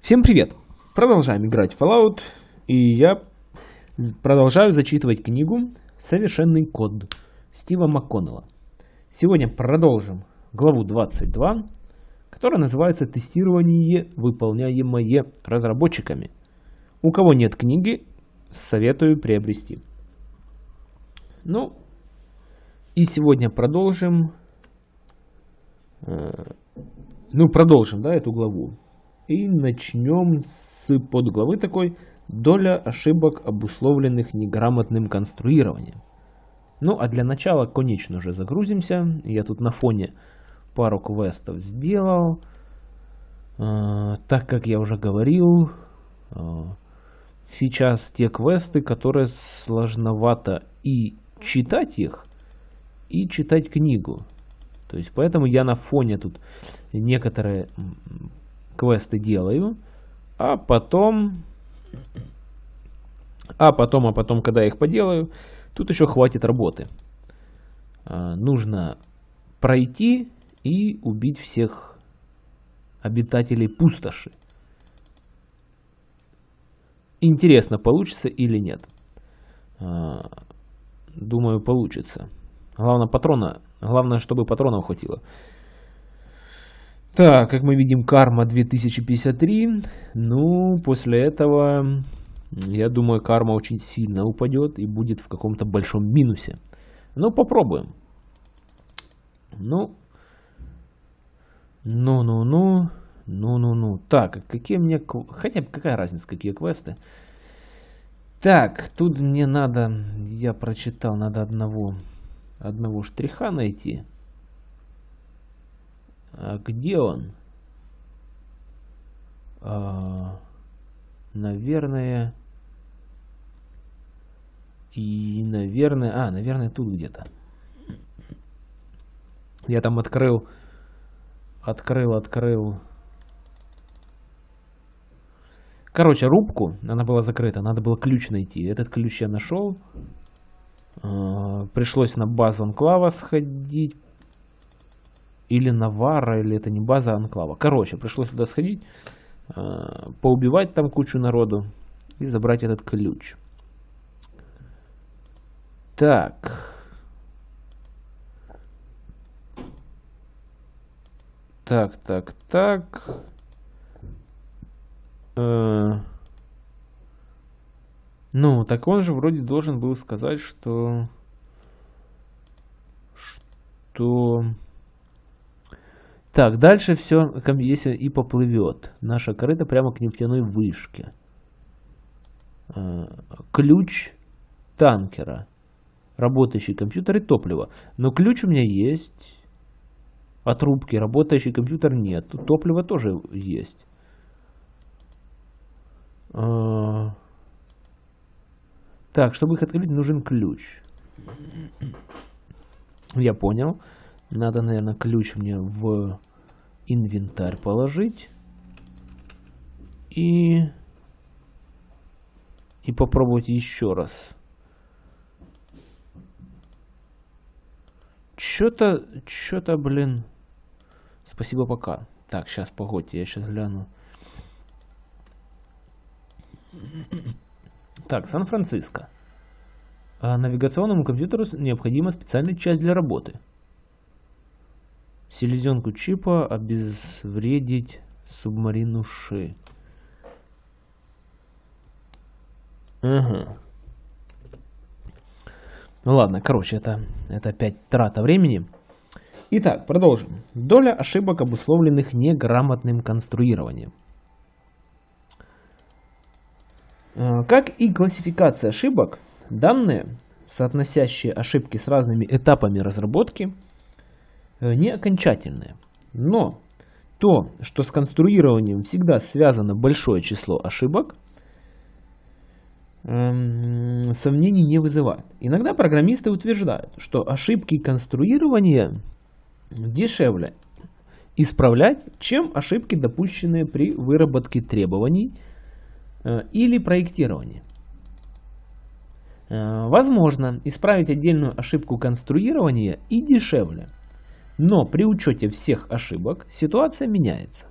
Всем привет! Продолжаем играть в Fallout, и я продолжаю зачитывать книгу «Совершенный код» Стива МакКоннелла. Сегодня продолжим главу 22, которая называется «Тестирование, выполняемое разработчиками». У кого нет книги, советую приобрести. Ну, и сегодня продолжим, э, ну, продолжим, да, эту главу. И начнем с подглавы такой «Доля ошибок, обусловленных неграмотным конструированием». Ну, а для начала, конечно же, загрузимся. Я тут на фоне пару квестов сделал. Э, так как я уже говорил, э, сейчас те квесты, которые сложновато и читать их, и читать книгу. То есть поэтому я на фоне тут некоторые квесты делаю, а потом, а потом, а потом, когда я их поделаю, тут еще хватит работы. А, нужно пройти и убить всех обитателей пустоши. Интересно, получится или нет. А, думаю, получится. Главное, патрона, главное, чтобы патронов хватило. Так, как мы видим, карма 2053. Ну, после этого, я думаю, карма очень сильно упадет и будет в каком-то большом минусе. Ну, попробуем. Ну, ну-ну-ну, ну-ну-ну. Так, какие мне... Хотя какая разница, какие квесты. Так, тут мне надо... Я прочитал, надо одного одного штриха найти. А где он? А, наверное... И, наверное... А, наверное, тут где-то. Я там открыл... Открыл, открыл... Короче, рубку, она была закрыта, надо было ключ найти. Этот ключ я нашел. А, пришлось на базу анклава сходить. Или на Вара, или это не база анклава. Короче, пришлось туда сходить, а, поубивать там кучу народу и забрать этот ключ. Так. Так, так, так. Э ну, так он же вроде должен был сказать, что... Что... Так, дальше все, если и поплывет. Наша корыта прямо к нефтяной вышке. А, ключ танкера. Работающий компьютер и топливо. Но ключ у меня есть. От рубки. Работающий компьютер нет. Топливо тоже есть. А, так, чтобы их открыть, нужен ключ. Я понял. Надо, наверное, ключ мне в инвентарь положить. И... И попробовать еще раз. Чё-то, чё-то, блин. Спасибо, пока. Так, сейчас, погодьте, я сейчас гляну. Так, Сан-Франциско. А навигационному компьютеру необходима специальная часть для работы. Селезенку чипа обезвредить субмарину Ши. Ага. Ну ладно, короче, это, это опять трата времени. Итак, продолжим. Доля ошибок, обусловленных неграмотным конструированием. Э, как и классификация ошибок, данные, соотносящие ошибки с разными этапами разработки, не окончательные. Но то, что с конструированием всегда связано большое число ошибок, эм, сомнений не вызывает. Иногда программисты утверждают, что ошибки конструирования дешевле исправлять, чем ошибки, допущенные при выработке требований – Э, или проектирование. Э, возможно исправить отдельную ошибку конструирования и дешевле, но при учете всех ошибок ситуация меняется.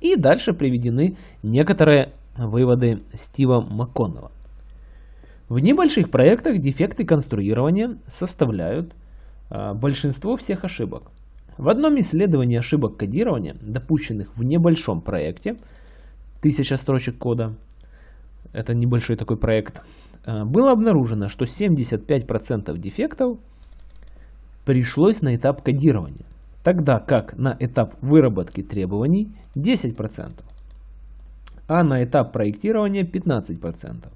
И дальше приведены некоторые выводы Стива МакКоннелла. В небольших проектах дефекты конструирования составляют а, большинство всех ошибок. В одном исследовании ошибок кодирования, допущенных в небольшом проекте, тысяча строчек кода, это небольшой такой проект, а, было обнаружено, что 75% дефектов пришлось на этап кодирования, тогда как на этап выработки требований 10%, а на этап проектирования 15%.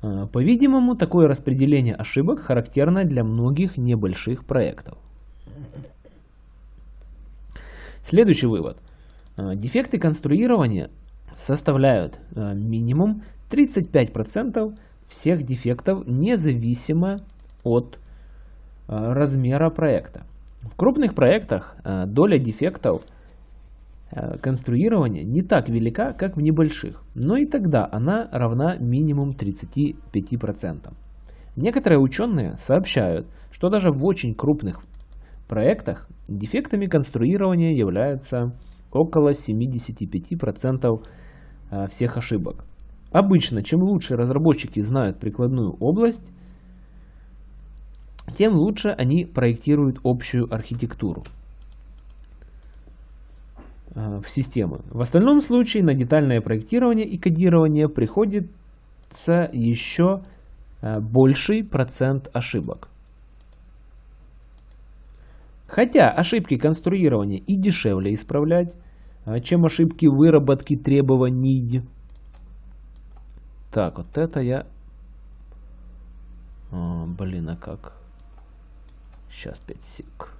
А, по-видимому, такое распределение ошибок характерно для многих небольших проектов. Следующий вывод. А, дефекты конструирования составляют а, минимум 35% всех дефектов, независимо от размера проекта. В крупных проектах доля дефектов – Э, конструирования не так велика, как в небольших, но и тогда она равна минимум 35%. Некоторые ученые сообщают, что даже в очень крупных проектах дефектами конструирования являются около 75% э, всех ошибок. Обычно, чем лучше разработчики знают прикладную область, тем лучше они проектируют общую архитектуру. Э, в системы. В остальном случае на детальное проектирование и кодирование приходится еще э, больший процент ошибок. Хотя ошибки конструирования и дешевле исправлять, э, чем ошибки выработки требований. Так, вот это я... О, блин, а как? Сейчас 5 сек.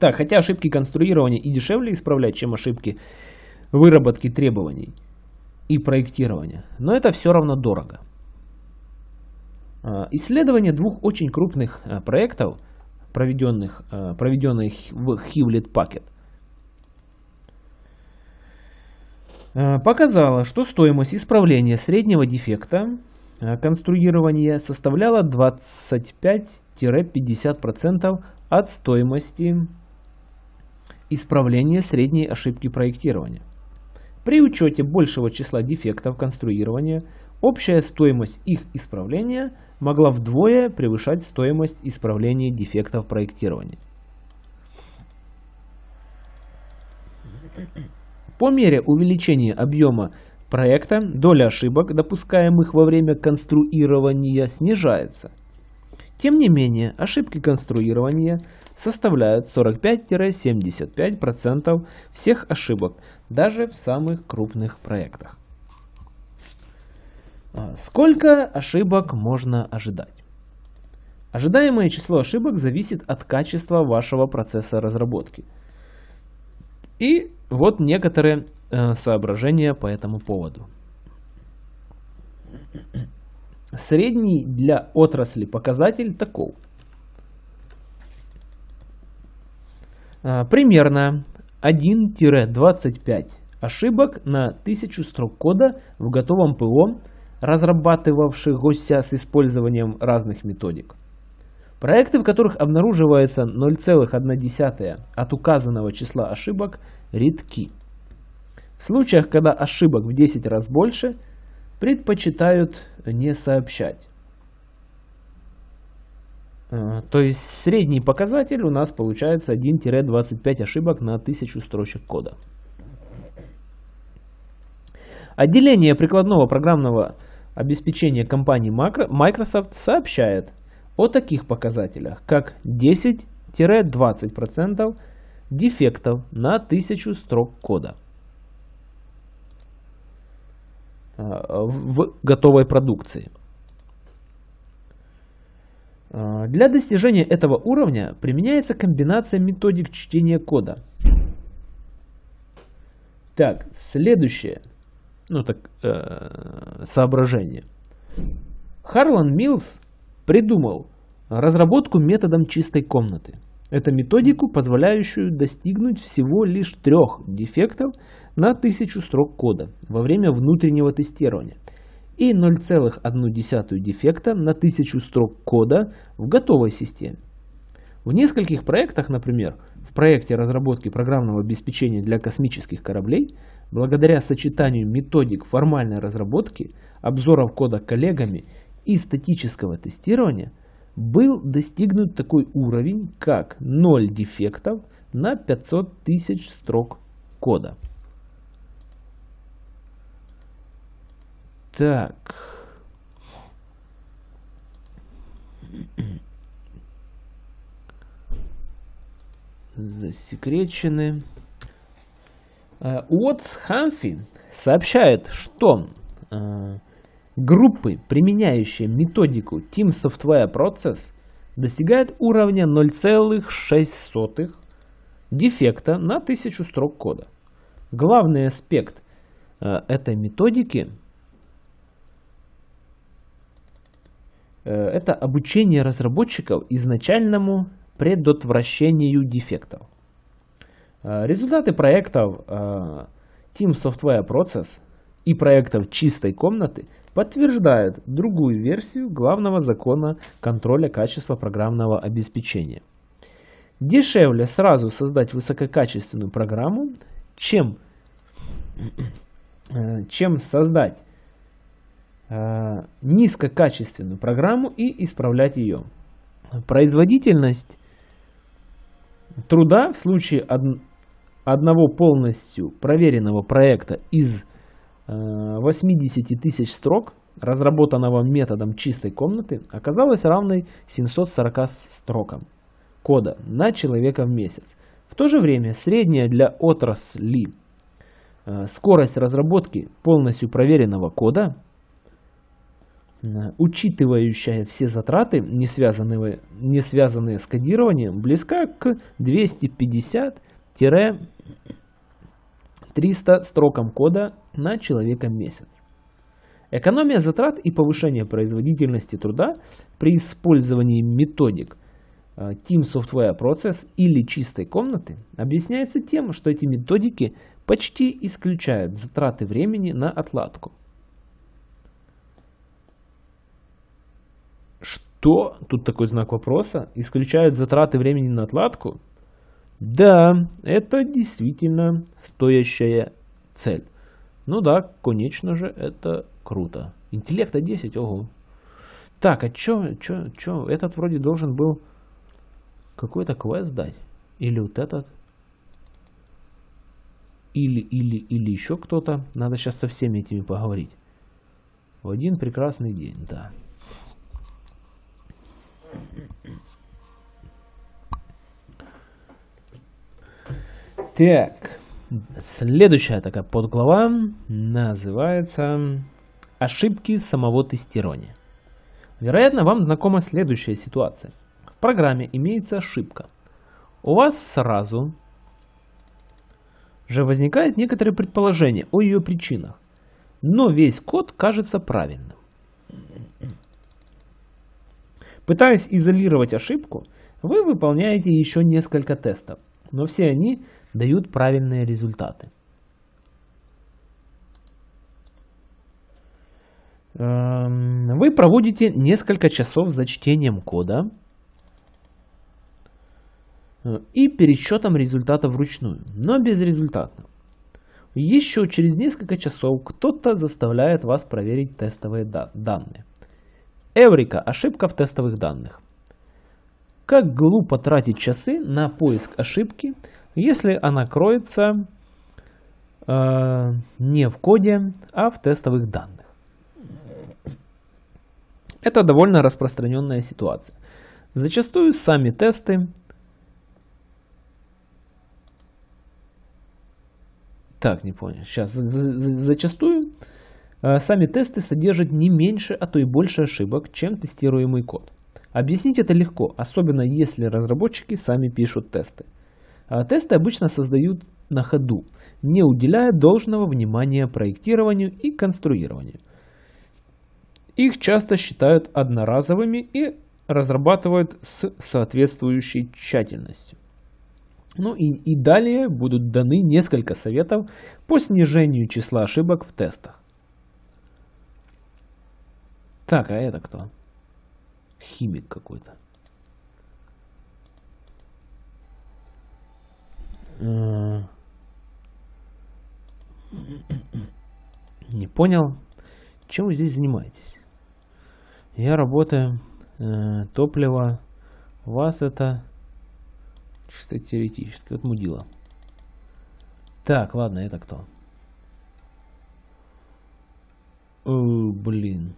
Так, хотя ошибки конструирования и дешевле исправлять, чем ошибки выработки требований и проектирования, но это все равно дорого. А, исследование двух очень крупных а, проектов, проведенных, а, проведенных в Hewlett Packard, показало, что стоимость исправления среднего дефекта конструирования составляла 25-50% от стоимости Исправление средней ошибки проектирования. При учете большего числа дефектов конструирования, общая стоимость их исправления могла вдвое превышать стоимость исправления дефектов проектирования. По мере увеличения объема проекта, доля ошибок, допускаемых во время конструирования, снижается. Тем не менее, ошибки конструирования составляют 45-75% всех ошибок, даже в самых крупных проектах. А, сколько ошибок можно ожидать? Ожидаемое число ошибок зависит от качества вашего процесса разработки. И вот некоторые э, соображения по этому поводу. Средний для отрасли показатель таков. А, примерно 1-25 ошибок на 1000 строк кода в готовом ПО, разрабатывавшихся с использованием разных методик. Проекты, в которых обнаруживается 0,1 от указанного числа ошибок, редки. В случаях, когда ошибок в 10 раз больше – предпочитают не сообщать. Э, то есть средний показатель у нас получается 1-25 ошибок на 1000 строчек кода. Отделение прикладного программного обеспечения компании Microsoft сообщает о таких показателях, как 10-20% дефектов на 1000 строк кода. Э, в готовой продукции. Э, для достижения этого уровня применяется комбинация методик чтения кода. Так, следующее ну, так, э, соображение. Харлан Милс придумал разработку методом чистой комнаты. Это методику, позволяющую достигнуть всего лишь трех дефектов на 1000 строк кода во время внутреннего тестирования и 0,1 дефекта на 1000 строк кода в готовой системе. В нескольких проектах, например, в проекте разработки программного обеспечения для космических кораблей, благодаря сочетанию методик формальной разработки, обзоров кода коллегами и статического тестирования, был достигнут такой уровень, как 0 дефектов на 500 тысяч строк кода. Так. Засекречены. Э, Уотс Хамфи сообщает, что э, группы, применяющие методику Team Software Process, достигают уровня 0,6 дефекта на 1000 строк кода. Главный аспект э, этой методики Э, это обучение разработчиков изначальному предотвращению дефектов. Э, результаты проектов Team Software Process и проектов чистой комнаты подтверждают другую версию главного закона контроля качества программного обеспечения. Дешевле сразу создать высококачественную программу, чем, чем создать Э, низкокачественную программу и исправлять ее. Производительность труда в случае одного полностью проверенного проекта из 80 э, тысяч строк, разработанного методом чистой комнаты, оказалась равной 740 строкам кода на человека в месяц. В то же время средняя для отрасли э, скорость разработки полностью проверенного кода Э, учитывающая все затраты, не связанные, не связанные с кодированием, близка к 250-300 строкам кода на человека месяц. Экономия затрат и повышение производительности труда при использовании методик э, Team Software Process или чистой комнаты объясняется тем, что эти методики почти исключают затраты времени на отладку. то, тут такой знак вопроса, исключают затраты времени на отладку? Да, это действительно стоящая цель. Ну да, конечно же, это круто. Интеллекта 10, ого. Так, а чё, чё, чё, этот вроде должен был какой-то квест дать? Или вот этот? Или, или, или еще кто-то. Надо сейчас со всеми этими поговорить. В один прекрасный день, да. Так, следующая такая подглава называется «Ошибки самого тестирования». Вероятно, вам знакома следующая ситуация. В программе имеется ошибка. У вас сразу же возникает некоторое предположение о ее причинах, но весь код кажется правильным. Пытаясь изолировать ошибку, вы выполняете еще несколько тестов, но все они дают правильные результаты. Эм, вы проводите несколько часов за чтением кода э, и пересчетом результатов вручную, но безрезультатно. Еще через несколько часов кто-то заставляет вас проверить тестовые данные. Эврика. Ошибка в тестовых данных. Как глупо тратить часы на поиск ошибки, если она кроется э, не в коде, а в тестовых данных. Это довольно распространенная ситуация. Зачастую сами тесты Так, не понял. Сейчас. Зачастую Э, сами тесты содержат не меньше, а то и больше ошибок, чем тестируемый код. Объяснить это легко, особенно если разработчики сами пишут тесты. А тесты обычно создают на ходу, не уделяя должного внимания проектированию и конструированию. Их часто считают одноразовыми и разрабатывают с соответствующей тщательностью. Ну и, и далее будут даны несколько советов по снижению числа ошибок в тестах. Так, а это кто? Химик какой-то. Не понял, чем вы здесь занимаетесь? Я работаю, э, топливо, вас это чисто теоретически, вот мудила. Так, ладно, это кто? О, блин.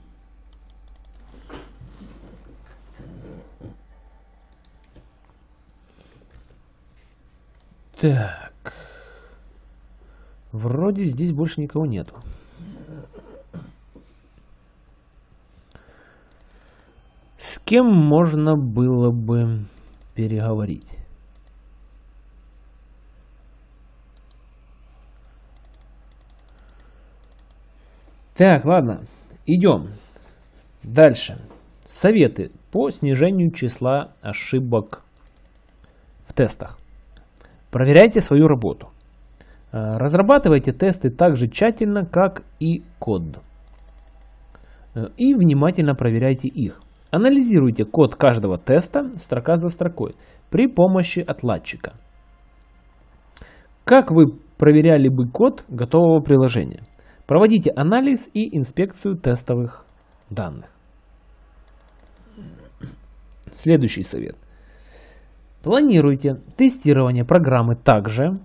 Так. Вроде здесь больше никого нету. С кем можно было бы переговорить? Так, ладно, идем. Дальше. Советы по снижению числа ошибок в тестах. Проверяйте свою работу. Э, разрабатывайте тесты так же тщательно, как и код. Э, и внимательно проверяйте их. Анализируйте код каждого теста строка за строкой при помощи отладчика. Как вы проверяли бы код готового приложения? Проводите анализ и инспекцию тестовых данных. Следующий совет. Планируйте тестирование программы так же,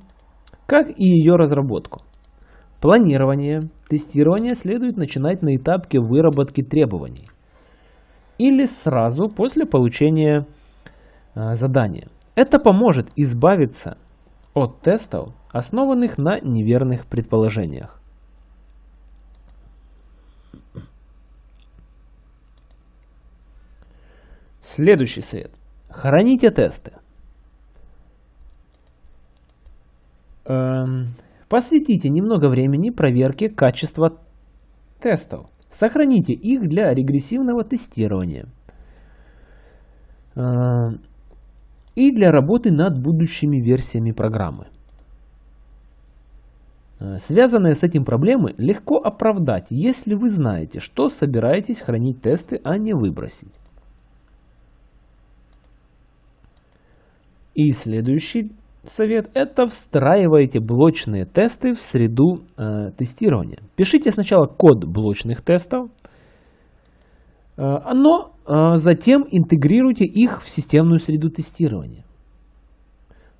как и ее разработку. Планирование тестирования следует начинать на этапе выработки требований или сразу после получения э, задания. Это поможет избавиться от тестов, основанных на неверных предположениях. Следующий совет. Храните тесты. Эм, посвятите немного времени проверке качества тестов. Сохраните их для регрессивного тестирования эм, и для работы над будущими версиями программы. Э, связанные с этим проблемы легко оправдать, если вы знаете, что собираетесь хранить тесты, а не выбросить. И следующий совет – это встраивайте блочные тесты в среду э, тестирования. Пишите сначала код блочных тестов, э, но э, затем интегрируйте их в системную среду тестирования.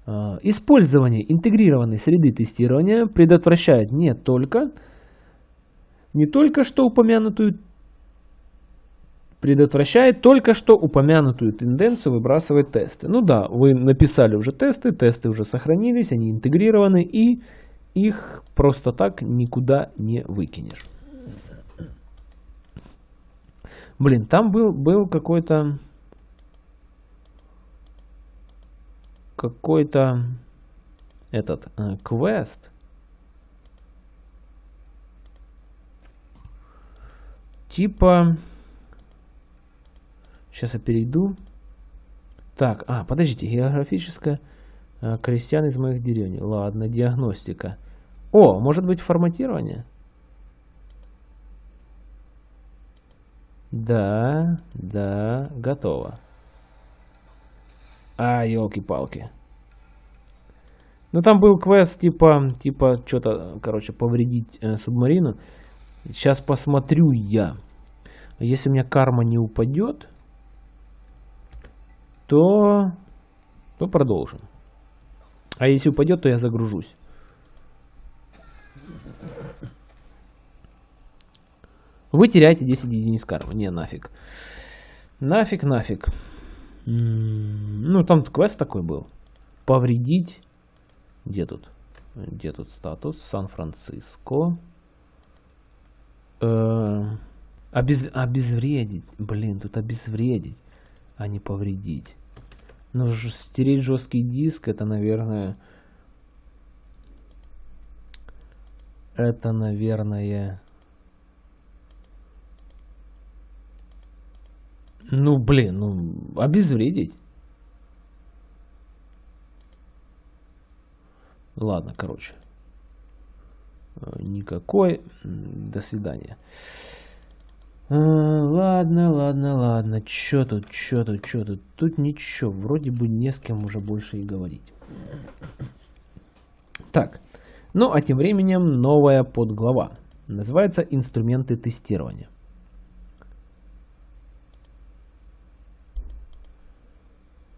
Э, использование интегрированной среды тестирования предотвращает не только, не только что упомянутую предотвращает только что упомянутую тенденцию выбрасывать тесты. Ну да, вы написали уже тесты, тесты уже сохранились, они интегрированы, и их просто так никуда не выкинешь. Блин, там был, был какой-то какой-то этот э, квест. Типа Сейчас я перейду. Так, а, подождите, географическая а, крестьян из моих деревень. Ладно, диагностика. О, может быть форматирование? Да, да, готово. А, елки-палки. Ну там был квест типа, типа что-то, короче, повредить э, субмарину. Сейчас посмотрю я. Если у меня карма не упадет, то, то продолжим. А если упадет, то я загружусь. Вы теряете 10 единиц кармы. Не, нафиг. Нафиг, нафиг. Ну, там квест такой был. Повредить. Где тут? Где тут статус? Сан-Франциско. Э, обез... Обезвредить. Блин, тут обезвредить а не повредить. Но стереть жесткий диск, это, наверное... Это, наверное... Ну, блин, ну, обезвредить. Ладно, короче. Никакой. До свидания. Ладно. ладно, ладно, ладно. Чё тут, чё тут, чё тут? Тут ничего, вроде бы не с кем уже больше и говорить. Так, ну а тем временем новая подглава. Называется «Инструменты тестирования».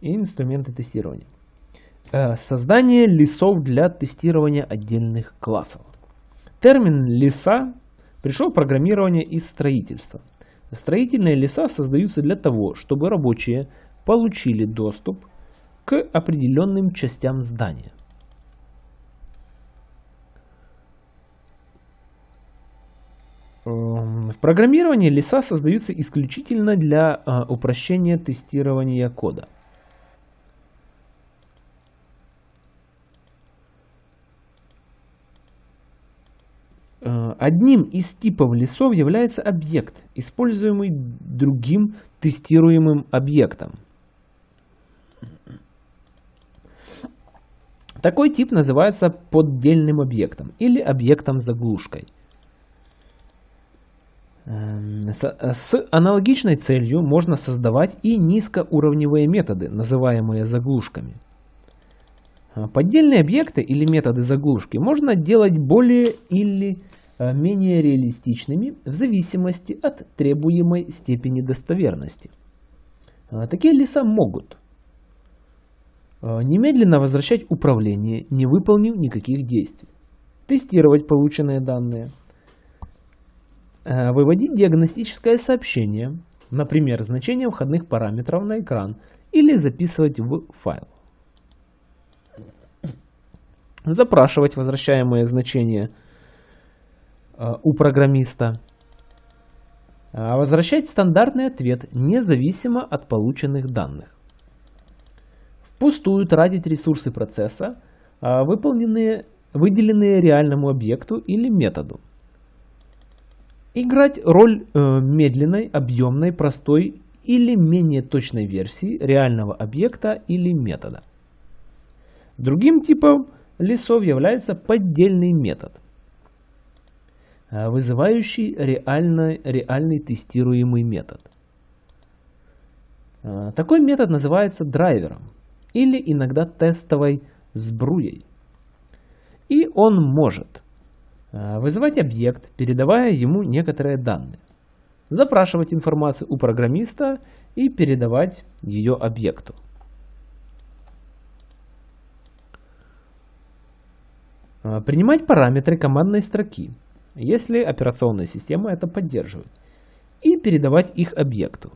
инструменты тестирования. Э, создание лесов для тестирования отдельных классов. Термин леса пришел в программирование из строительства. Строительные леса создаются для того, чтобы рабочие получили доступ к определенным частям здания. Эм, в программировании леса создаются исключительно для э, упрощения тестирования кода. Э, одним из типов лесов является объект, используемый другим тестируемым объектом. Такой тип называется поддельным объектом или объектом-заглушкой. Эм, с аналогичной целью можно создавать и низкоуровневые методы, называемые заглушками. Э, поддельные объекты или методы заглушки можно делать более или Э, менее реалистичными в зависимости от требуемой степени достоверности. Э, такие леса могут э, немедленно возвращать управление, не выполнив никаких действий, тестировать полученные данные, выводить диагностическое сообщение, например, значение входных параметров на экран, или записывать в файл. Запрашивать возвращаемые значения – Э, у программиста. А возвращать стандартный ответ независимо от полученных данных. Впустую тратить ресурсы процесса, а выполненные, выделенные реальному объекту или методу. Играть роль э, медленной, объемной, простой или менее точной версии реального объекта или метода. Другим типом лесов является поддельный метод – Э, вызывающий реальный, реальный тестируемый метод. Э, такой метод называется драйвером или иногда тестовой сбруей. И он может э, вызывать объект, передавая ему некоторые данные, запрашивать информацию у программиста и передавать ее объекту. Принимать параметры командной строки – если операционная система это поддерживает, и передавать их объекту.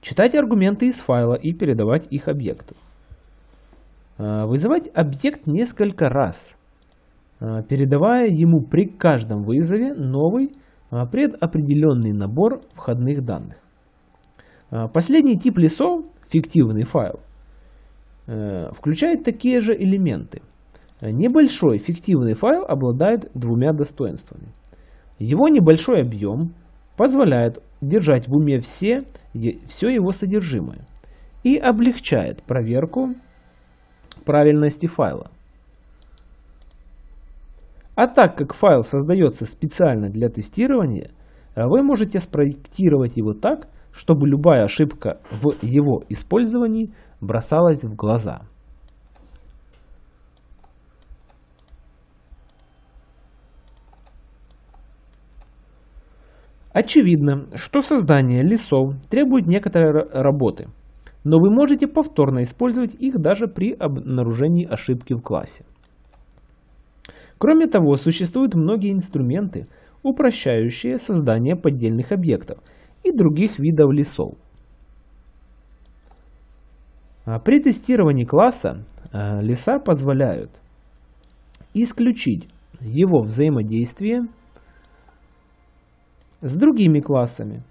Читать аргументы из файла и передавать их объекту. А, вызывать объект несколько раз, а, передавая ему при каждом вызове новый а, предопределенный набор входных данных. Последний тип лесов, фиктивный файл, включает такие же элементы – Небольшой фиктивный файл обладает двумя достоинствами. Его небольшой объем позволяет держать в уме все, все его содержимое и облегчает проверку правильности файла. А так как файл создается специально для тестирования, вы можете спроектировать его так, чтобы любая ошибка в его использовании бросалась в глаза. Очевидно, что создание лесов требует некоторой работы, но вы можете повторно использовать их даже при обнаружении ошибки в классе. Кроме того, существуют многие инструменты, упрощающие создание поддельных объектов и других видов лесов. А при тестировании класса э, леса позволяют исключить его взаимодействие с другими классами.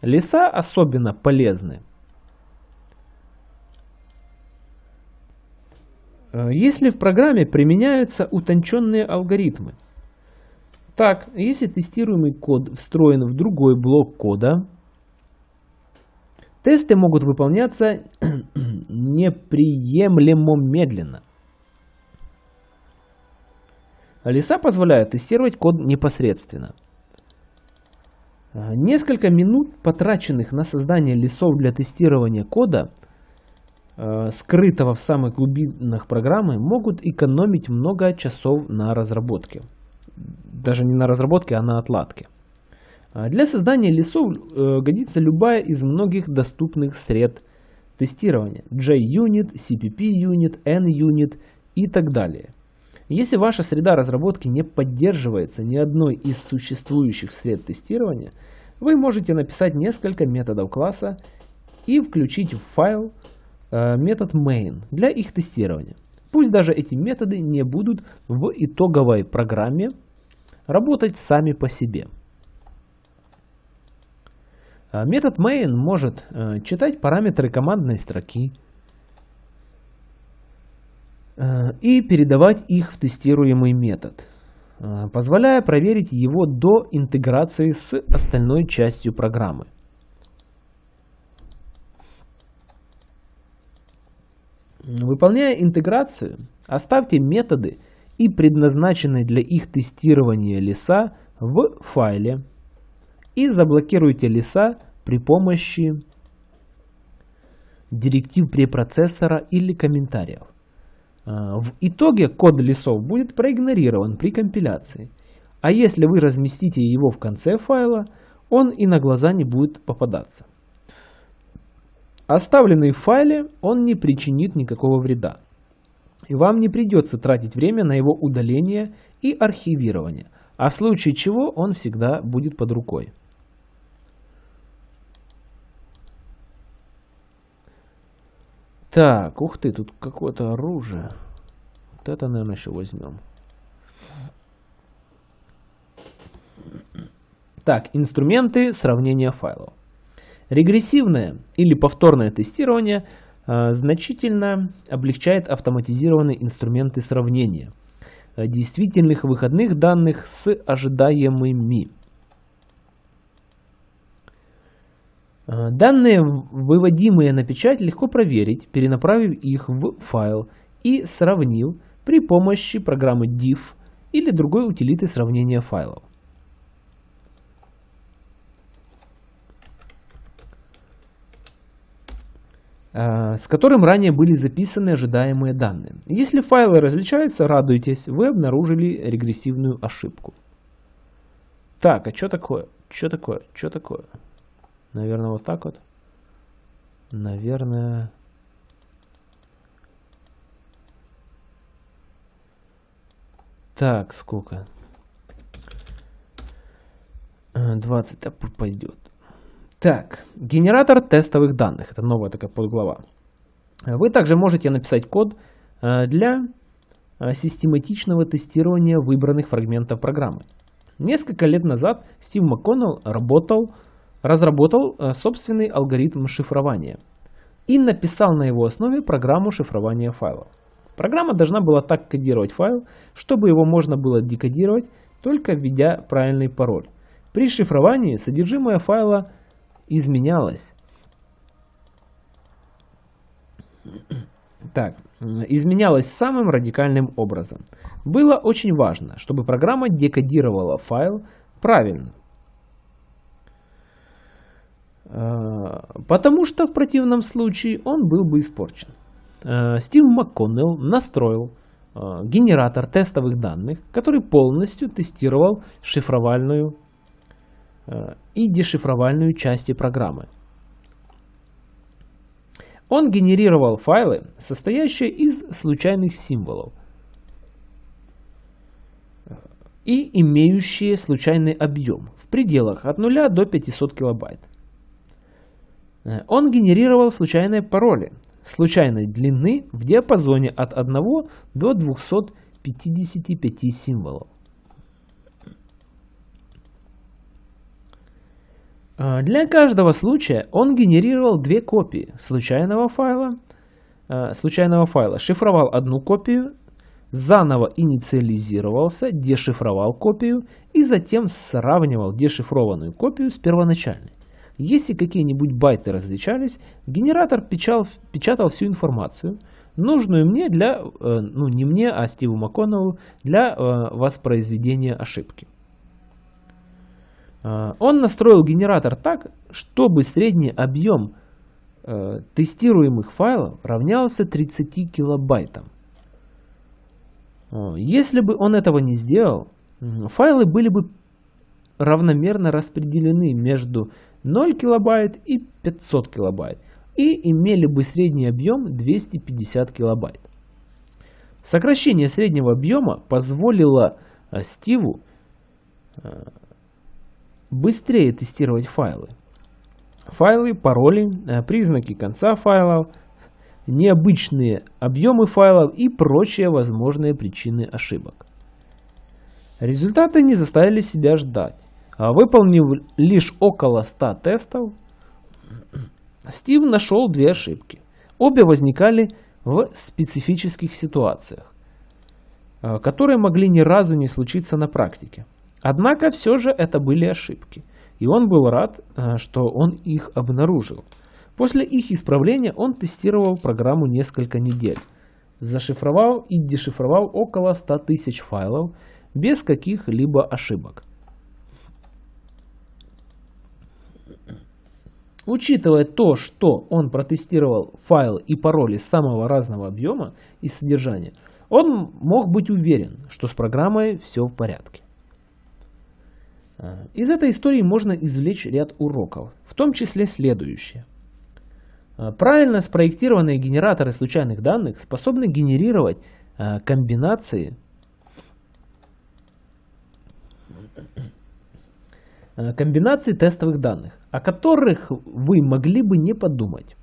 Леса особенно полезны. Э, если в программе применяются утонченные алгоритмы. Так, если тестируемый код встроен в другой блок кода, тесты могут выполняться неприемлемо медленно. Леса позволяют тестировать код непосредственно. Несколько минут, потраченных на создание лесов для тестирования кода, скрытого в самых глубинах программы, могут экономить много часов на разработке. Даже не на разработке, а на отладке. Для создания лесов годится любая из многих доступных сред тестирования. JUnit, CPP-Unit, N-Unit и так далее. Если ваша среда разработки не поддерживается ни одной из существующих сред тестирования, вы можете написать несколько методов класса и включить в файл э, метод main для их тестирования. Пусть даже эти методы не будут в итоговой программе работать сами по себе. А, метод main может э, читать параметры командной строки э, и передавать их в тестируемый метод, э, позволяя проверить его до интеграции с остальной частью программы. Выполняя интеграцию, оставьте методы и предназначенные для их тестирования леса в файле и заблокируйте леса при помощи директив препроцессора или комментариев. А, в итоге код лесов будет проигнорирован при компиляции, а если вы разместите его в конце файла, он и на глаза не будет попадаться. Оставленный в файле он не причинит никакого вреда. И вам не придется тратить время на его удаление и архивирование, а в случае чего он всегда будет под рукой. Так, ух ты, тут какое-то оружие. Вот это, наверное, еще возьмем. Так, инструменты сравнения файлов. Регрессивное или повторное тестирование э, значительно облегчает автоматизированные инструменты сравнения э, действительных выходных данных с ожидаемыми. Данные, выводимые на печать, легко проверить, перенаправив их в файл и сравнив при помощи программы diff или другой утилиты сравнения файлов. Э, с которым ранее были записаны ожидаемые данные. Если файлы различаются, радуйтесь, вы обнаружили регрессивную ошибку. Так, а что такое? Что такое? Что такое? Наверное, вот так вот. Наверное... Так, сколько? 20 э, пойдет. Так, генератор тестовых данных. Это новая такая подглава. Вы также можете написать код э, для э, систематичного тестирования выбранных фрагментов программы. Несколько лет назад Стив МакКоннелл работал разработал э, собственный алгоритм шифрования и написал на его основе программу шифрования файлов. Программа должна была так кодировать файл, чтобы его можно было декодировать, только введя правильный пароль. При шифровании содержимое файла изменялось. Так, изменялось самым радикальным образом. Было очень важно, чтобы программа декодировала файл правильно, Э, потому что в противном случае он был бы испорчен. Э, Стив МакКоннелл настроил э, генератор тестовых данных, который полностью тестировал шифровальную и дешифровальную части программы. Он генерировал файлы, состоящие из случайных символов и имеющие случайный объем в пределах от 0 до 500 килобайт. Э, он генерировал случайные пароли случайной длины в диапазоне от 1 до 255 символов. Э, для каждого случая он генерировал две копии случайного файла, э, случайного файла, шифровал одну копию, заново инициализировался, дешифровал копию и затем сравнивал дешифрованную копию с первоначальной. Если какие-нибудь байты различались, генератор печатал, печатал всю информацию, нужную мне для, э, ну не мне, а Стиву МакКоннеллу, для э, воспроизведения ошибки. Он настроил генератор так, чтобы средний объем тестируемых файлов равнялся 30 килобайтам. Если бы он этого не сделал, файлы были бы равномерно распределены между 0 килобайт и 500 килобайт и имели бы средний объем 250 килобайт. Сокращение среднего объема позволило э, Стиву э, быстрее тестировать файлы. Файлы, пароли, э, признаки конца файлов, необычные объемы файлов и прочие возможные причины ошибок. Результаты не заставили себя ждать. А выполнив лишь около 100 тестов, Стив нашел две ошибки. Обе возникали в специфических ситуациях, э, которые могли ни разу не случиться на практике. Однако все же это были ошибки, и он был рад, э, что он их обнаружил. После их исправления он тестировал программу несколько недель, зашифровал и дешифровал около 100 тысяч файлов без каких-либо ошибок. Учитывая то, что он протестировал файлы и пароли самого разного объема и содержания, он мог быть уверен, что с программой все в порядке. А, из этой истории можно извлечь ряд уроков, в том числе следующее. А, правильно спроектированные генераторы случайных данных способны генерировать а, комбинации комбинации тестовых данных о которых вы могли бы не подумать.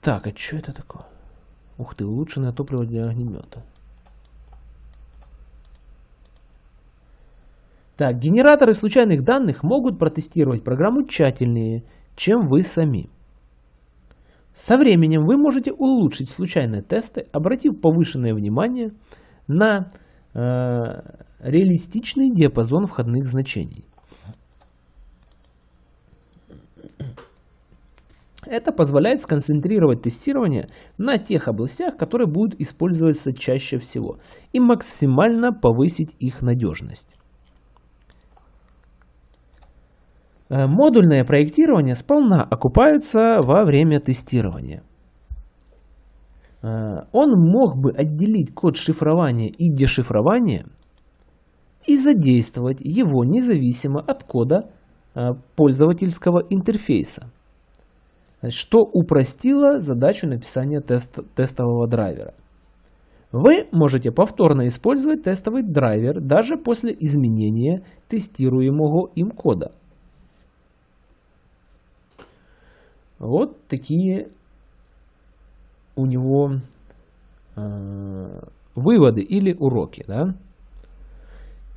Так, а что это такое? Ух ты, улучшенное топливо для огнемета. Так, генераторы случайных данных могут протестировать программу тщательнее, чем вы сами. Со временем вы можете улучшить случайные тесты, обратив повышенное внимание на э, реалистичный диапазон входных значений. Это позволяет сконцентрировать тестирование на тех областях, которые будут использоваться чаще всего, и максимально повысить их надежность. Э, модульное проектирование сполна окупается во время тестирования. Э, он мог бы отделить код шифрования и дешифрования и задействовать его независимо от кода э, пользовательского интерфейса что упростило задачу написания тест, тестового драйвера. Вы можете повторно использовать тестовый драйвер даже после изменения тестируемого им кода. Вот такие у него э, выводы или уроки. Да?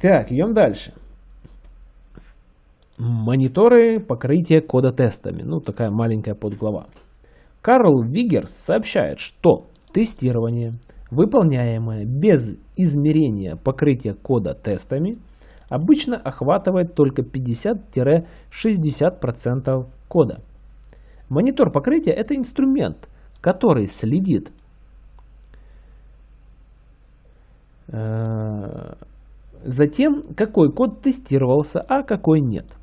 Так, идем дальше. Мониторы покрытия кода тестами. Ну, такая маленькая подглава. Карл Вигерс сообщает, что тестирование, выполняемое без измерения покрытия кода тестами, обычно охватывает только 50-60% кода. Монитор покрытия – это инструмент, который следит э, за тем, какой код тестировался, а какой нет.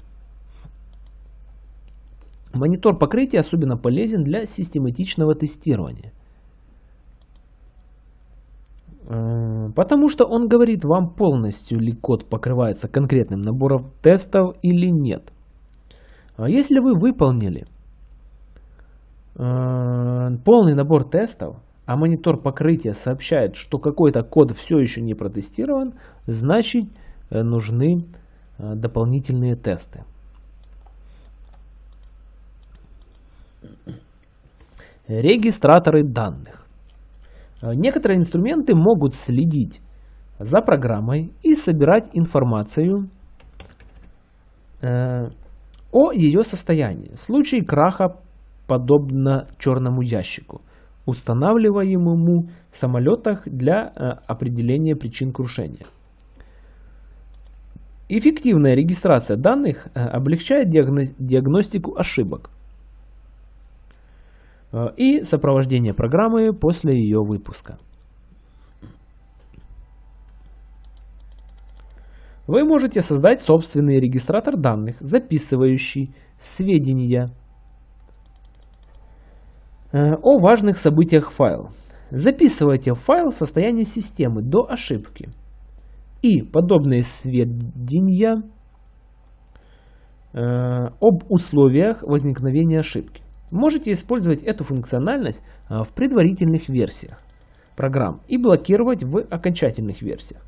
Монитор покрытия особенно полезен для систематичного тестирования. Э, потому что он говорит вам полностью ли код покрывается конкретным набором тестов или нет. А если вы выполнили э, полный набор тестов, а монитор покрытия сообщает, что какой-то код все еще не протестирован, значит э, нужны дополнительные тесты. Регистраторы данных. Э, некоторые инструменты могут следить за программой и собирать информацию э, о ее состоянии. В случае краха подобно черному ящику, устанавливаемому в самолетах для э, определения причин крушения. Эффективная регистрация данных облегчает диагностику ошибок, и сопровождение программы после ее выпуска. Вы можете создать собственный регистратор данных, записывающий сведения э, о важных событиях файл. Записывайте в файл состояние системы до ошибки. И подобные сведения э, об условиях возникновения ошибки. Можете использовать эту функциональность э, в предварительных версиях программ и блокировать в окончательных версиях.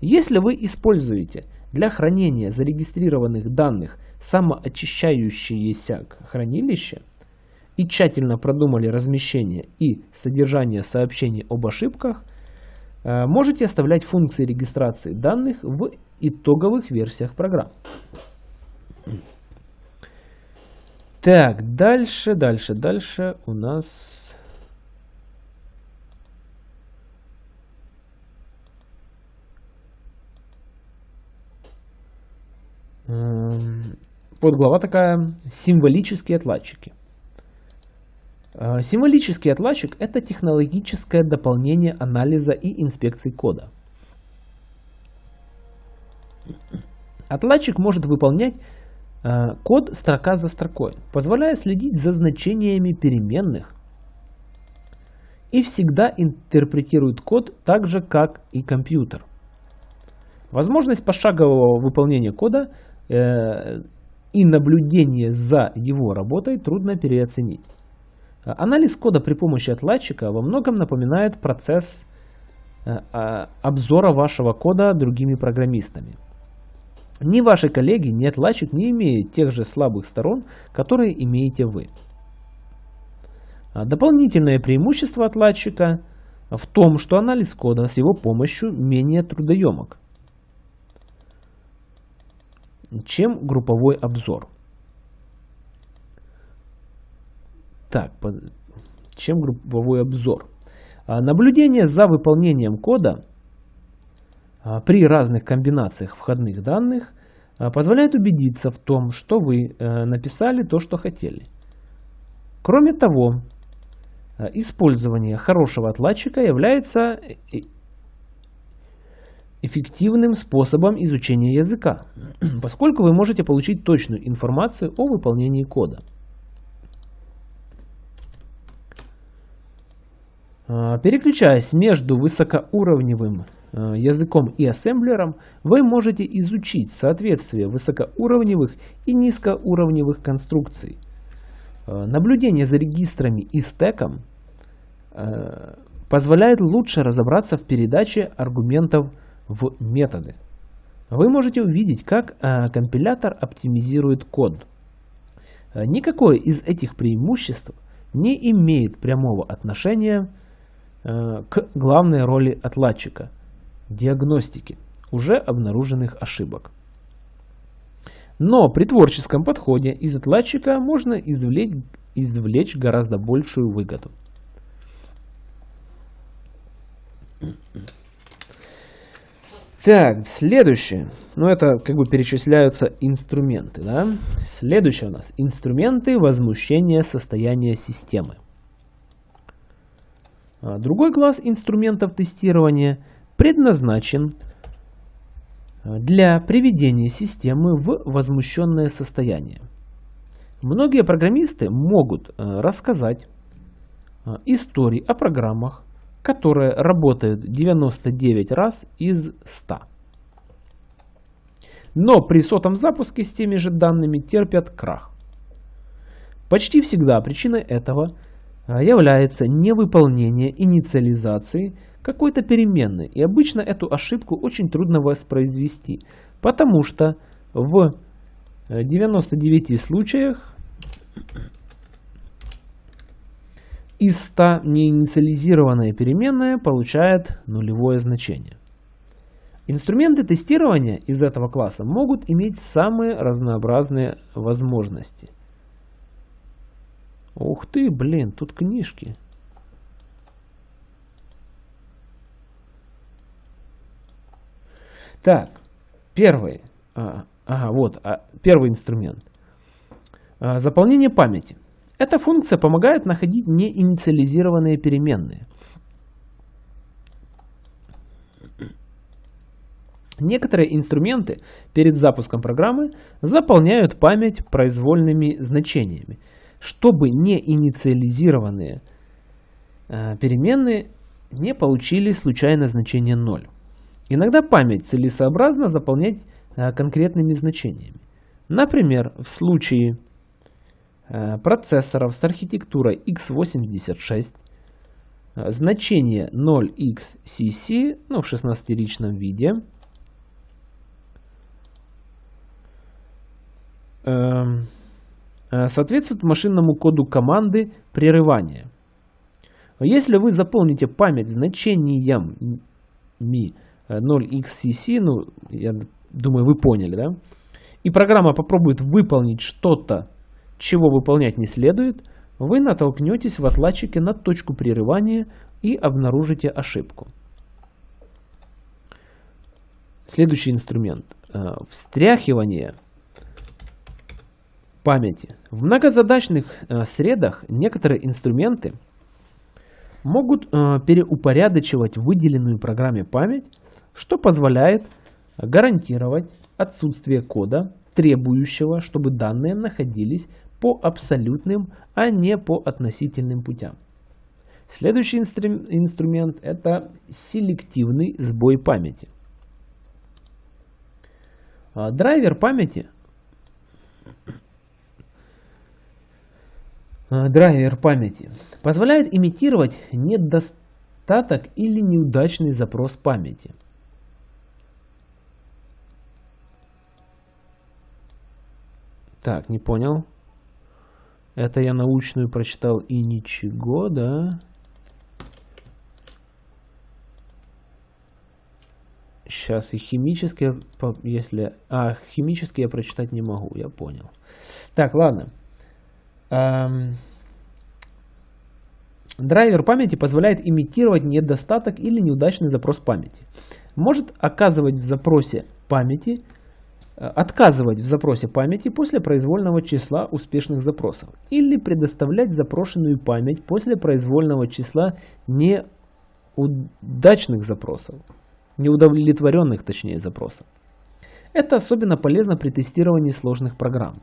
Если вы используете для хранения зарегистрированных данных самоочищающееся хранилище и тщательно продумали размещение и содержание сообщений об ошибках, э, можете оставлять функции регистрации данных в итоговых версиях программ. Так, дальше, дальше, дальше у нас Эм, подглава такая «Символические отладчики». Э, символический отладчик – это технологическое дополнение анализа и инспекции кода. Отладчик может выполнять код строка за строкой, позволяя следить за значениями переменных и всегда интерпретирует код так же, как и компьютер. Возможность пошагового выполнения кода – Э, и наблюдение за его работой трудно переоценить. Анализ кода при помощи отладчика во многом напоминает процесс э, а, обзора вашего кода другими программистами. Ни ваши коллеги, ни отладчик не имеют тех же слабых сторон, которые имеете вы. А Дополнительное преимущество отладчика в том, что анализ кода с его помощью менее трудоемок чем групповой обзор. Так, чем групповой обзор? А, наблюдение за выполнением кода при разных комбинациях входных данных а, позволяет убедиться в том, что вы э, написали то, что хотели. Кроме того, использование хорошего отладчика является эффективным способом изучения языка, поскольку вы можете получить точную информацию о выполнении кода. А, переключаясь между высокоуровневым а, языком и ассемблером, вы можете изучить соответствие высокоуровневых и низкоуровневых конструкций. А, наблюдение за регистрами и стеком позволяет лучше разобраться в передаче аргументов в методы. Вы можете увидеть, как э, компилятор оптимизирует код. Э, никакое из этих преимуществ не имеет прямого отношения э, к главной роли отладчика – диагностики уже обнаруженных ошибок. Но при творческом подходе из отладчика можно извлечь, извлечь гораздо большую выгоду. Так, следующее. Ну, это как бы перечисляются инструменты, да? Следующее у нас. Инструменты возмущения состояния системы. А другой класс инструментов тестирования предназначен а, для приведения системы в возмущенное состояние. Многие программисты могут а, рассказать истории о программах, которые работают 99 раз из 100. Но при сотом запуске с теми же данными терпят крах. Почти всегда причиной этого является невыполнение инициализации какой-то переменной. И обычно эту ошибку очень трудно воспроизвести, потому что в 99 случаях из 100 неинициализированная переменная получает нулевое значение. Инструменты тестирования из этого класса могут иметь самые разнообразные возможности. Ух ты, блин, тут книжки. Так, первый, а, ага, вот, а, первый инструмент. А, заполнение памяти. Эта функция помогает находить неинициализированные переменные. Некоторые инструменты перед запуском программы заполняют память произвольными значениями, чтобы не инициализированные э, переменные не получили случайное значение 0. Иногда память целесообразно заполнять э, конкретными значениями. Например, в случае э, процессоров с архитектурой x86 значение 0xcc ну, в 16-ричном виде – Эм, э, соответствует машинному коду команды прерывания. Если вы заполните память значениями 0xcc, ну, я думаю, вы поняли, да? И программа попробует выполнить что-то, чего выполнять не следует, вы натолкнетесь в отладчике на точку прерывания и обнаружите ошибку. Следующий инструмент. Э, встряхивание – памяти. В многозадачных э, средах некоторые инструменты могут э, переупорядочивать выделенную программе память, что позволяет гарантировать отсутствие кода, требующего, чтобы данные находились по абсолютным, а не по относительным путям. Следующий инстру инструмент это селективный сбой памяти. А, драйвер памяти Э, драйвер памяти позволяет имитировать недостаток или неудачный запрос памяти. Так, не понял. Это я научную прочитал и ничего, да? Сейчас и химические, если... А, химические я прочитать не могу, я понял. Так, ладно. Эм, драйвер памяти позволяет имитировать недостаток или неудачный запрос памяти. Может оказывать в запросе памяти, отказывать в запросе памяти после произвольного числа успешных запросов или предоставлять запрошенную память после произвольного числа неудачных запросов, неудовлетворенных точнее запросов. Это особенно полезно при тестировании сложных программ.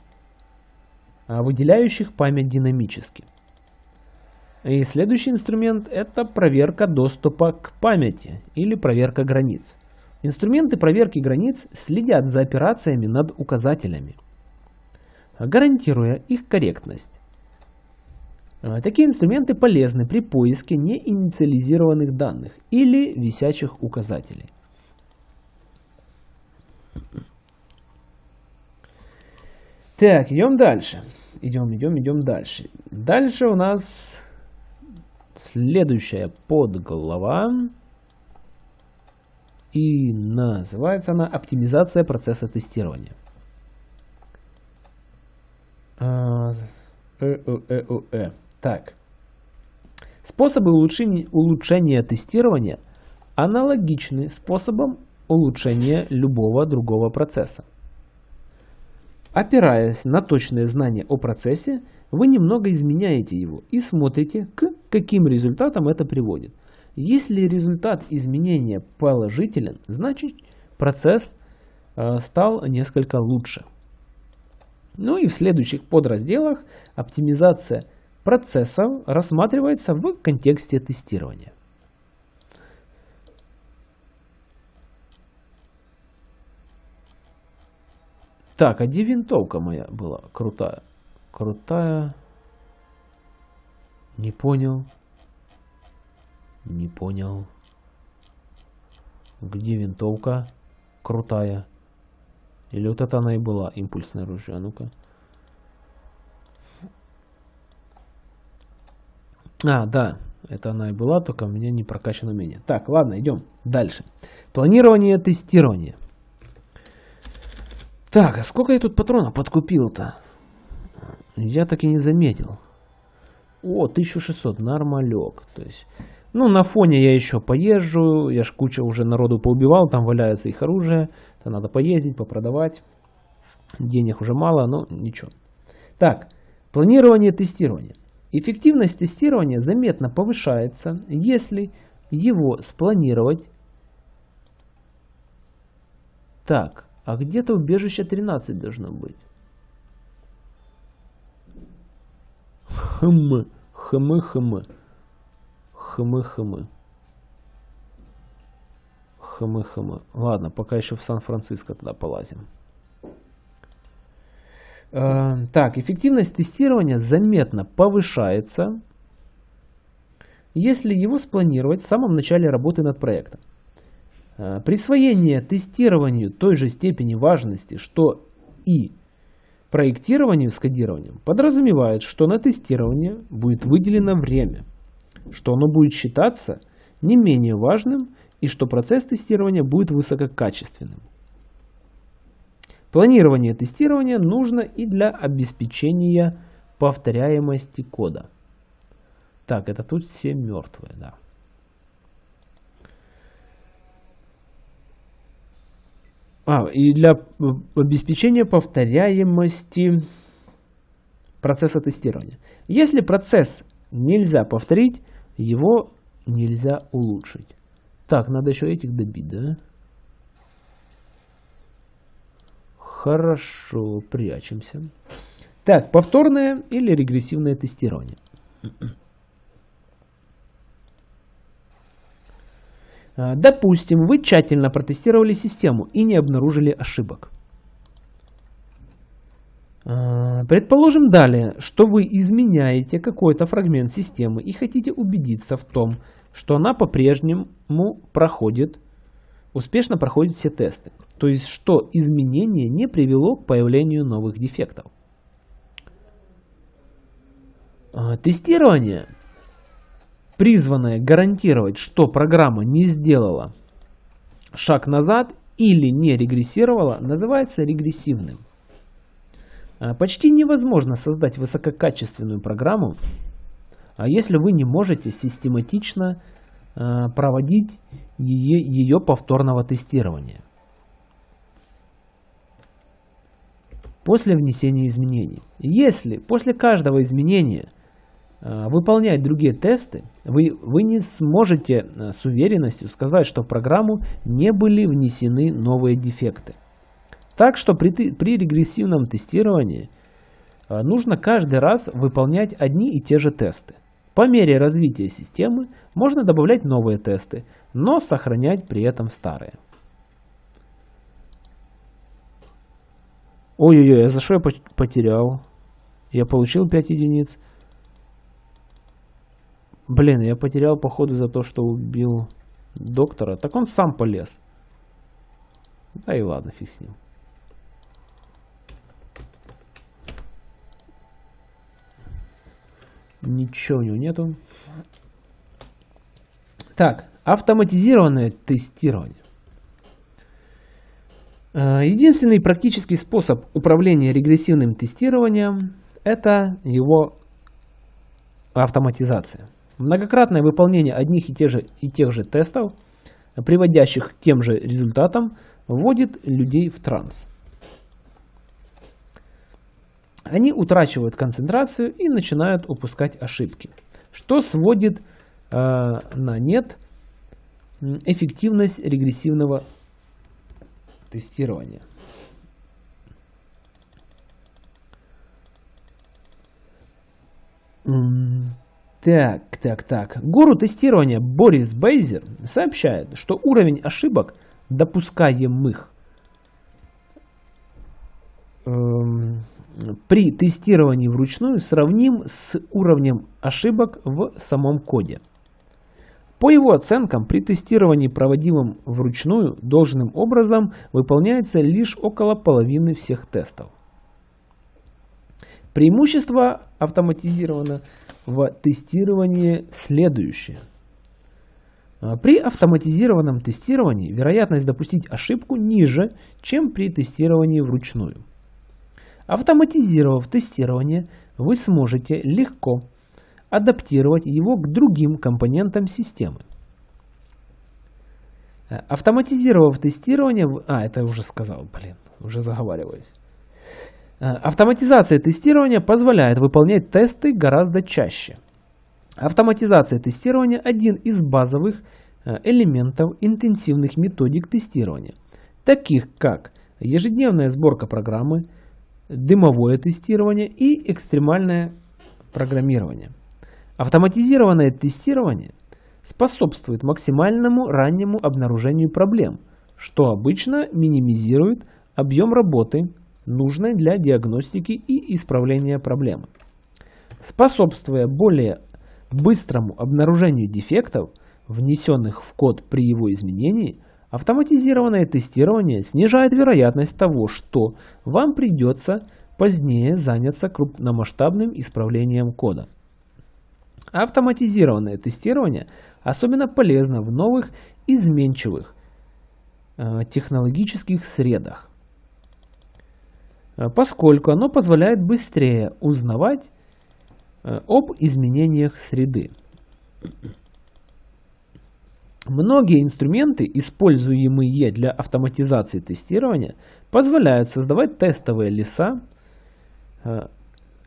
А, выделяющих память динамически. И следующий инструмент это проверка доступа к памяти или проверка границ. Инструменты проверки границ следят за операциями над указателями, гарантируя их корректность. А, такие инструменты полезны при поиске неинициализированных данных или висячих указателей. Так, идем дальше. Идем, идем, идем дальше. Дальше у нас следующая подглава. И называется она «Оптимизация процесса тестирования». А, э, э, э, э, э. Так. Способы улучшения, улучшения тестирования аналогичны способам улучшения любого другого процесса. Опираясь на точное знание о процессе, вы немного изменяете его и смотрите, к каким результатам это приводит. Если результат изменения положителен, значит процесс э, стал несколько лучше. Ну и в следующих подразделах оптимизация процессов рассматривается в контексте тестирования. Так, а где винтовка моя была крутая? Крутая. Не понял. Не понял. Где винтовка крутая? Или вот это она и была, импульсное оружие? А ну-ка. А, да, это она и была, только у меня не прокачано умение. Так, ладно, идем дальше. Планирование тестирование. Так, а сколько я тут патронов подкупил-то? Я так и не заметил. О, 1600, нормалек. То есть, ну, на фоне я еще поезжу. Я ж куча уже народу поубивал, там валяется их оружие. Это надо поездить, попродавать. Денег уже мало, но ничего. Так, планирование тестирования. Эффективность тестирования заметно повышается, если его спланировать Так, а где-то убежище 13 должно быть. Хм, хм, хм. Хм, хм. Хм, хм. Ладно, пока еще в Сан-Франциско тогда полазим. Э, так, эффективность тестирования заметно повышается, если его спланировать в самом начале работы над проектом. Э, присвоение тестированию той же степени важности, что и проектированию с кодированием, подразумевает, что на тестирование будет выделено время, что оно будет считаться не менее важным и что процесс тестирования будет высококачественным. Планирование тестирования нужно и для обеспечения повторяемости кода. Так, это тут все мертвые, да. А, и для обеспечения повторяемости процесса тестирования. Если процесс нельзя повторить, его нельзя улучшить. Так, надо еще этих добить, да? Хорошо, прячемся. Так, повторное или регрессивное тестирование. А, допустим, вы тщательно протестировали систему и не обнаружили ошибок. А, предположим далее, что вы изменяете какой-то фрагмент системы и хотите убедиться в том, что она по-прежнему проходит, успешно проходит все тесты. То есть, что изменение не привело к появлению новых дефектов. А, тестирование, призванное гарантировать, что программа не сделала шаг назад или не регрессировала, называется регрессивным. А, почти невозможно создать высококачественную программу, а если вы не можете систематично проводить ее, ее повторного тестирования. после внесения изменений. Если после каждого изменения выполнять другие тесты, вы, вы не сможете с уверенностью сказать, что в программу не были внесены новые дефекты. Так что при, при регрессивном тестировании э, нужно каждый раз выполнять одни и те же тесты. По мере развития системы можно добавлять новые тесты, но сохранять при этом старые. Ой-ой-ой, а за что я потерял? Я получил 5 единиц. Блин, я потерял походу за то, что убил доктора. Так он сам полез. Да и ладно, фиг с ним. Ничего у него нету. Так, автоматизированное тестирование. Э, единственный практический способ управления регрессивным тестированием – это его автоматизация. Многократное выполнение одних и тех, же, и тех же тестов, приводящих к тем же результатам, вводит людей в транс. Они утрачивают концентрацию и начинают упускать ошибки, что сводит э, на нет эффективность регрессивного тестирования. Так, так, так. Гуру тестирования Борис Бейзер сообщает, что уровень ошибок, допускаемых эм, при тестировании вручную, сравним с уровнем ошибок в самом коде. По его оценкам, при тестировании, проводимом вручную, должным образом выполняется лишь около половины всех тестов. Преимущество автоматизированного тестирования следующее. При автоматизированном тестировании вероятность допустить ошибку ниже, чем при тестировании вручную. Автоматизировав тестирование, вы сможете легко адаптировать его к другим компонентам системы. Э, автоматизировав тестирование... А, это я уже сказал, блин, уже заговариваюсь. Э, автоматизация тестирования позволяет выполнять тесты гораздо чаще. Автоматизация тестирования – один из базовых э, элементов интенсивных методик тестирования. таких как ежедневная сборка программы, дымовое тестирование и экстремальное программирование. Автоматизированное тестирование способствует максимальному раннему обнаружению проблем, что обычно минимизирует объем работы, нужной для диагностики и исправления проблемы. Способствуя более быстрому обнаружению дефектов, внесенных в код при его изменении, автоматизированное тестирование снижает вероятность того, что вам придется позднее заняться крупномасштабным исправлением кода. Автоматизированное тестирование особенно полезно в новых изменчивых э, технологических средах, э, поскольку оно позволяет быстрее узнавать э, об изменениях среды. Многие инструменты, используемые для автоматизации тестирования, позволяют создавать тестовые леса,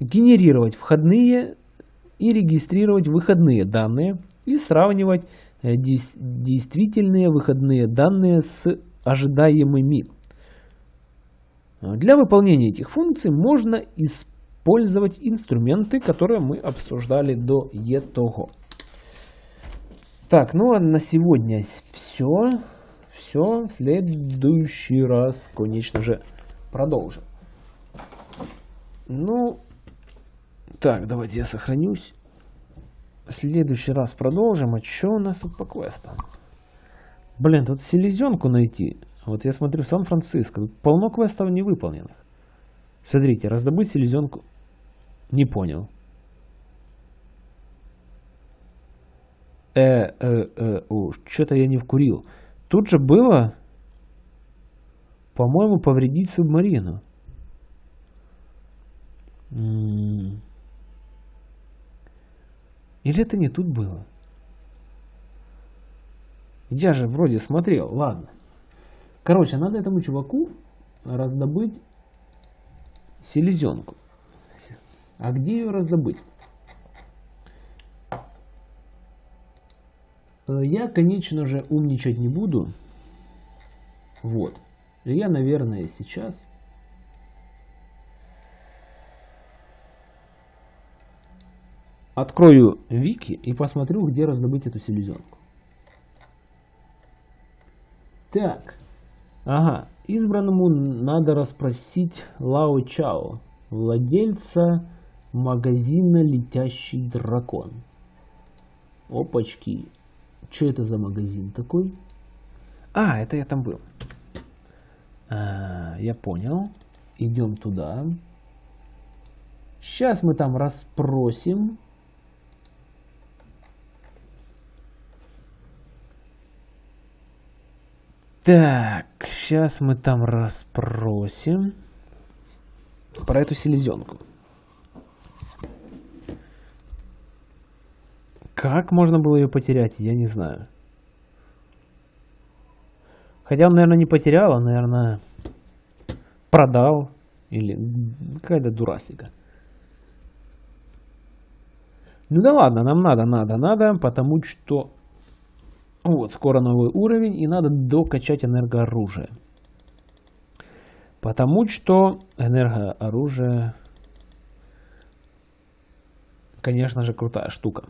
генерировать входные и регистрировать выходные данные и сравнивать э, действительные выходные данные с ожидаемыми. Для выполнения этих функций можно использовать инструменты, которые мы обсуждали до этого. Так, ну а на сегодня все. Все, в следующий раз, конечно же, продолжим. Ну, так, давайте я сохранюсь. В следующий раз продолжим. А что у нас тут по квестам? Блин, тут селезенку найти. Вот я смотрю Сан-Франциско. Тут полно квестов невыполненных. Смотрите, раздобыть селезенку. Не понял. Э, э, э, что-то я не вкурил. Тут же было, по-моему, повредить субмарину. Или это не тут было? Я же вроде смотрел, ладно. Короче, надо этому чуваку раздобыть селезенку. А где ее раздобыть? Я, конечно же, умничать не буду. Вот. Я, наверное, сейчас Открою вики и посмотрю, где раздобыть эту селезенку. Так. Ага. Избранному надо расспросить Лао Чао, владельца магазина «Летящий дракон». Опачки. Что это за магазин такой? А, это я там был. А, я понял. Идем туда. Сейчас мы там расспросим Так, сейчас мы там расспросим про эту селезенку. Как можно было ее потерять, я не знаю. Хотя он, наверное, не потерял, он, наверное, продал. Или какая-то дурасика. Ну да ладно, нам надо, надо, надо, потому что вот, скоро новый уровень, и надо докачать энергооружие. Потому что энергооружие, конечно же, крутая штука.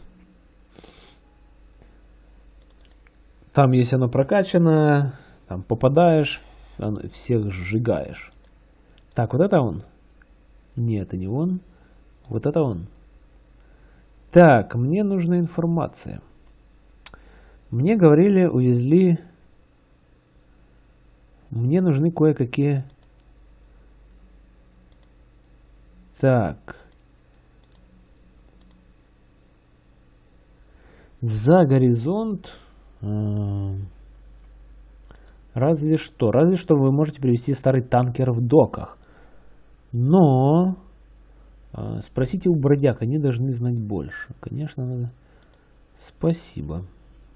Там, если оно прокачано, там попадаешь, всех сжигаешь. Так, вот это он? Нет, это не он. Вот это он. Так, мне нужна информация. Мне говорили, увезли... Мне нужны кое-какие... Так. За горизонт... Э, разве что. Разве что вы можете привести старый танкер в доках. Но... Э, спросите у бродяг, они должны знать больше. Конечно, надо... Спасибо.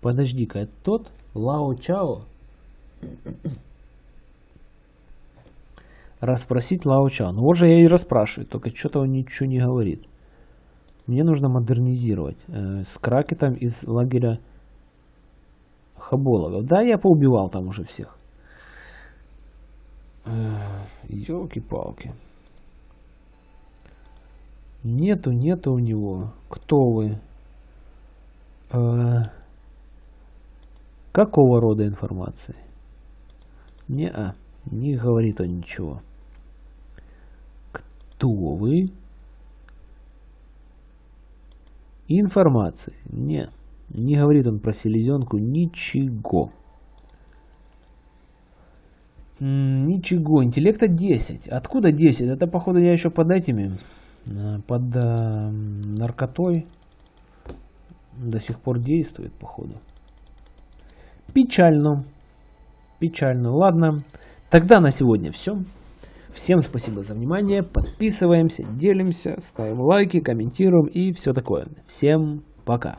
Подожди-ка, это тот? Лао Чао? Расспросить Лао Чао. Ну, вот же я и расспрашиваю, только что-то он ничего не говорит. Мне нужно модернизировать. Э, с кракетом из лагеря Хабологов. Да, я поубивал там уже всех. Елки-палки. Нету, нету у него. Кто вы? Э, какого рода информации? Не, а, не говорит он ничего. Кто вы? Информации. Не, не говорит он про селезенку ничего. Ничего, интеллекта 10. Откуда 10? Это, походу, я еще под этими, э, под э, наркотой до сих пор действует, походу. Печально. Печально. Ладно. Тогда на сегодня все. Всем спасибо за внимание. Подписываемся, делимся, ставим лайки, комментируем и все такое. Всем пока.